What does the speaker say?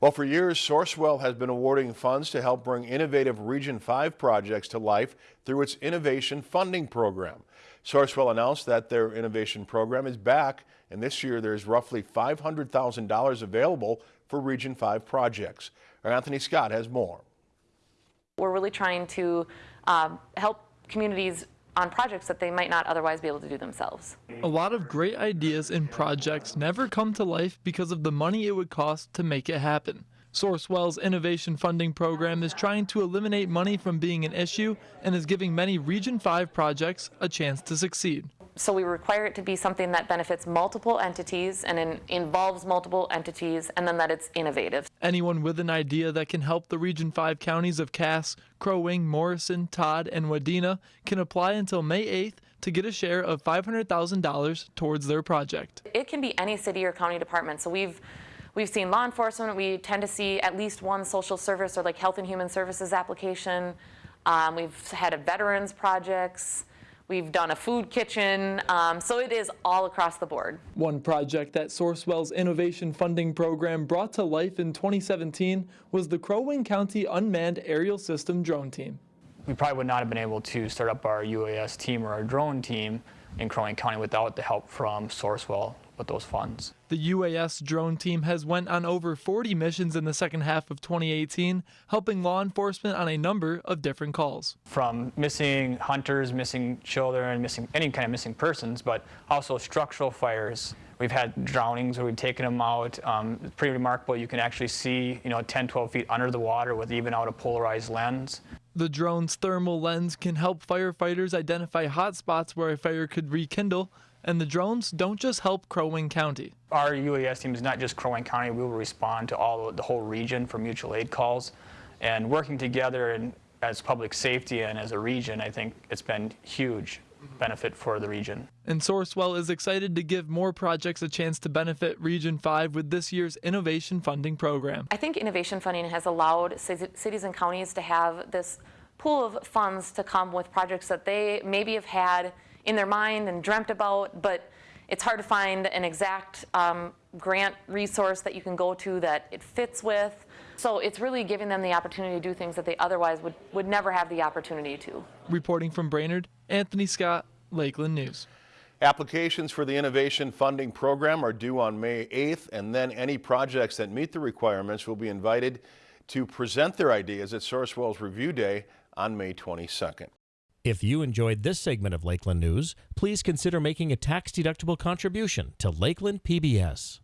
Well, for years, Sourcewell has been awarding funds to help bring innovative Region 5 projects to life through its Innovation Funding Program. Sourcewell announced that their innovation program is back, and this year there's roughly $500,000 available for Region 5 projects. Our Anthony Scott has more. We're really trying to um, help communities on projects that they might not otherwise be able to do themselves. A lot of great ideas and projects never come to life because of the money it would cost to make it happen. Sourcewell's innovation funding program is trying to eliminate money from being an issue and is giving many Region 5 projects a chance to succeed. So we require it to be something that benefits multiple entities and in, involves multiple entities and then that it's innovative. Anyone with an idea that can help the Region 5 counties of Cass, Crow Wing, Morrison, Todd, and Wadena can apply until May 8th to get a share of $500,000 towards their project. It can be any city or county department. So we've We've seen law enforcement. We tend to see at least one social service or like health and human services application. Um, we've had a veterans projects. We've done a food kitchen, um, so it is all across the board. One project that Sourcewell's Innovation Funding Program brought to life in 2017 was the Crow Wing County Unmanned Aerial System Drone Team. We probably would not have been able to start up our UAS team or our drone team in Crow Wing County without the help from Sourcewell with those funds. The UAS drone team has went on over 40 missions in the second half of 2018, helping law enforcement on a number of different calls. From missing hunters, missing children, missing any kind of missing persons, but also structural fires. We've had drownings where we've taken them out. Um, it's pretty remarkable. You can actually see, you know, 10, 12 feet under the water with even out a polarized lens. The drone's thermal lens can help firefighters identify hot spots where a fire could rekindle, and the drones don't just help Crow Wing County. Our UAS team is not just Crow Wing County. We will respond to all the whole region for mutual aid calls. And working together and as public safety and as a region, I think it's been huge benefit for the region. And Sourcewell is excited to give more projects a chance to benefit Region 5 with this year's Innovation Funding Program. I think innovation funding has allowed cities and counties to have this pool of funds to come with projects that they maybe have had in their mind and dreamt about, but it's hard to find an exact um, grant resource that you can go to that it fits with. So it's really giving them the opportunity to do things that they otherwise would, would never have the opportunity to. Reporting from Brainerd, Anthony Scott, Lakeland News. Applications for the Innovation Funding Program are due on May 8th, and then any projects that meet the requirements will be invited to present their ideas at Sourcewell's Review Day on May 22nd. If you enjoyed this segment of Lakeland News, please consider making a tax-deductible contribution to Lakeland PBS.